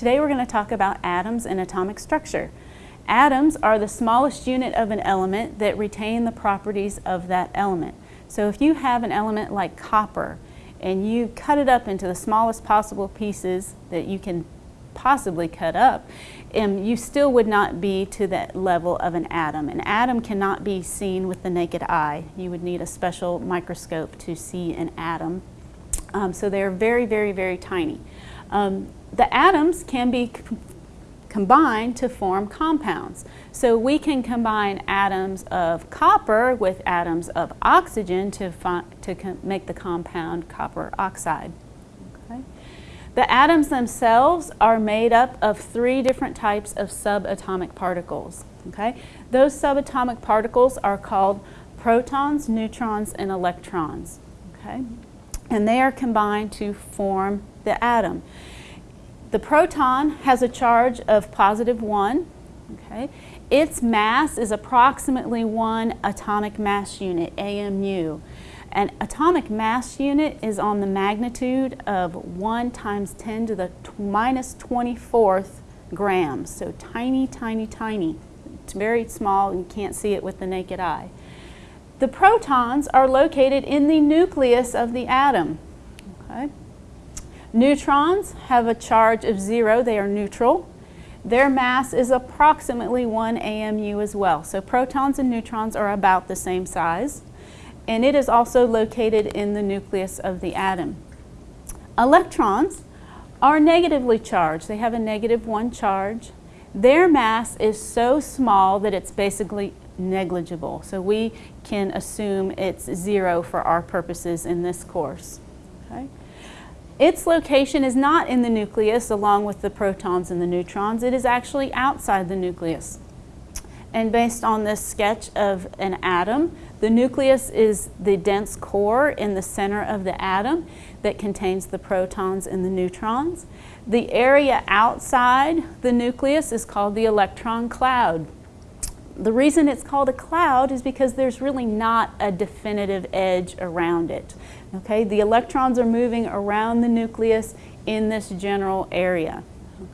Today we're going to talk about atoms and atomic structure. Atoms are the smallest unit of an element that retain the properties of that element. So if you have an element like copper and you cut it up into the smallest possible pieces that you can possibly cut up, um, you still would not be to that level of an atom. An atom cannot be seen with the naked eye. You would need a special microscope to see an atom. Um, so they're very, very, very tiny. Um, the atoms can be combined to form compounds. So we can combine atoms of copper with atoms of oxygen to, to make the compound copper oxide. Okay. The atoms themselves are made up of three different types of subatomic particles. Okay. Those subatomic particles are called protons, neutrons, and electrons. Okay. And they are combined to form the atom. The proton has a charge of positive 1. Okay. Its mass is approximately one atomic mass unit, AMU. An atomic mass unit is on the magnitude of 1 times 10 to the minus 24th grams. So tiny, tiny, tiny. It's very small and you can't see it with the naked eye. The protons are located in the nucleus of the atom. Okay. Neutrons have a charge of zero, they are neutral. Their mass is approximately 1 AMU as well. So protons and neutrons are about the same size. And it is also located in the nucleus of the atom. Electrons are negatively charged. They have a negative one charge. Their mass is so small that it's basically negligible. So we can assume it's zero for our purposes in this course. Okay? Its location is not in the nucleus along with the protons and the neutrons. It is actually outside the nucleus. And based on this sketch of an atom, the nucleus is the dense core in the center of the atom that contains the protons and the neutrons. The area outside the nucleus is called the electron cloud. The reason it's called a cloud is because there's really not a definitive edge around it. Okay, the electrons are moving around the nucleus in this general area.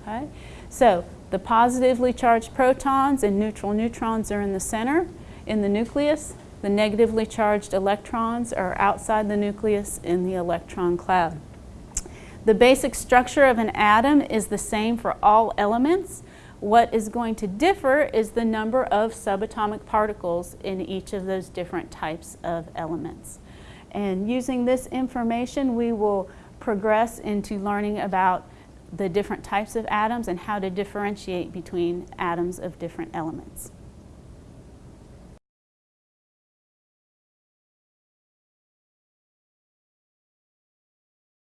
Okay, so the positively charged protons and neutral neutrons are in the center, in the nucleus. The negatively charged electrons are outside the nucleus in the electron cloud. The basic structure of an atom is the same for all elements. What is going to differ is the number of subatomic particles in each of those different types of elements. And using this information, we will progress into learning about the different types of atoms and how to differentiate between atoms of different elements.